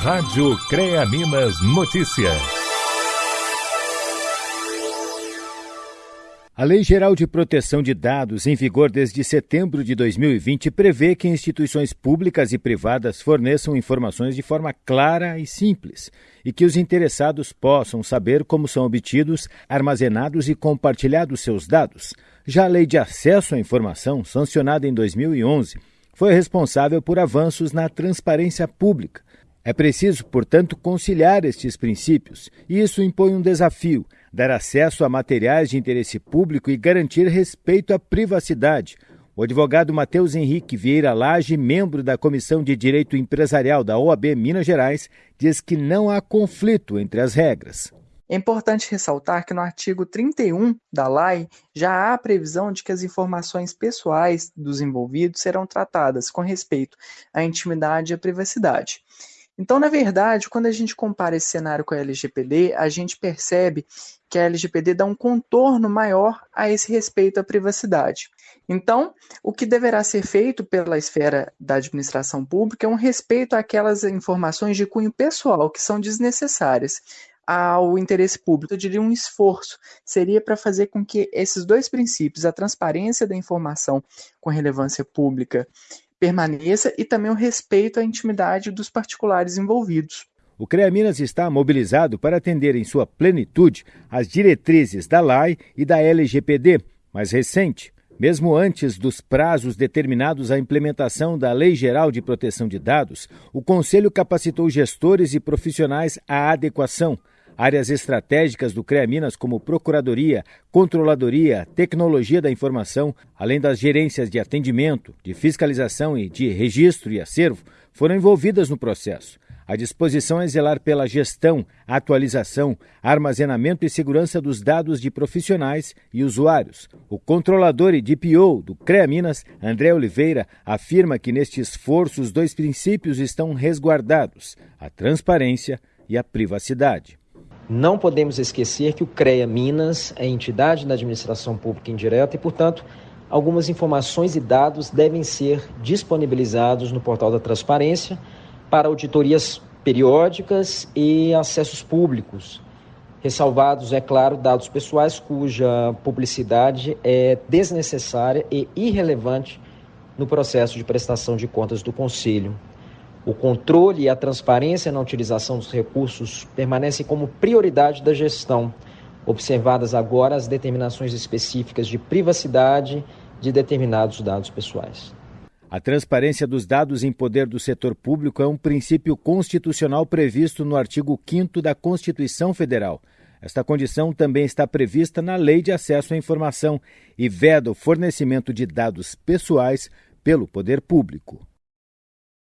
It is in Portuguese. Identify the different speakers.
Speaker 1: Rádio CREA Minas Notícias.
Speaker 2: A Lei Geral de Proteção de Dados, em vigor desde setembro de 2020, prevê que instituições públicas e privadas forneçam informações de forma clara e simples e que os interessados possam saber como são obtidos, armazenados e compartilhados seus dados. Já a Lei de Acesso à Informação, sancionada em 2011, foi responsável por avanços na transparência pública. É preciso, portanto, conciliar estes princípios, e isso impõe um desafio: dar acesso a materiais de interesse público e garantir respeito à privacidade. O advogado Matheus Henrique Vieira Lage, membro da Comissão de Direito Empresarial da OAB Minas Gerais, diz que não há conflito entre as regras.
Speaker 3: É importante ressaltar que no artigo 31 da lei já há a previsão de que as informações pessoais dos envolvidos serão tratadas com respeito à intimidade e à privacidade. Então, na verdade, quando a gente compara esse cenário com a LGPD, a gente percebe que a LGPD dá um contorno maior a esse respeito à privacidade. Então, o que deverá ser feito pela esfera da administração pública é um respeito àquelas informações de cunho pessoal que são desnecessárias ao interesse público. Eu diria um esforço seria para fazer com que esses dois princípios, a transparência da informação com relevância pública, permaneça e também o respeito à intimidade dos particulares envolvidos.
Speaker 2: O CREA Minas está mobilizado para atender em sua plenitude as diretrizes da LAI e da LGPD, mais recente, mesmo antes dos prazos determinados à implementação da Lei Geral de Proteção de Dados, o Conselho capacitou gestores e profissionais à adequação, Áreas estratégicas do CREA Minas, como Procuradoria, Controladoria, Tecnologia da Informação, além das gerências de atendimento, de fiscalização e de registro e acervo, foram envolvidas no processo. A disposição é zelar pela gestão, atualização, armazenamento e segurança dos dados de profissionais e usuários. O controlador e DPO do CREA Minas, André Oliveira, afirma que neste esforço os dois princípios estão resguardados: a transparência e a privacidade.
Speaker 4: Não podemos esquecer que o CREA Minas é entidade da administração pública indireta e, portanto, algumas informações e dados devem ser disponibilizados no portal da transparência para auditorias periódicas e acessos públicos. Ressalvados, é claro, dados pessoais cuja publicidade é desnecessária e irrelevante no processo de prestação de contas do Conselho. O controle e a transparência na utilização dos recursos permanecem como prioridade da gestão, observadas agora as determinações específicas de privacidade de determinados dados pessoais.
Speaker 2: A transparência dos dados em poder do setor público é um princípio constitucional previsto no artigo 5 da Constituição Federal. Esta condição também está prevista na Lei de Acesso à Informação e veda o fornecimento de dados pessoais pelo poder público.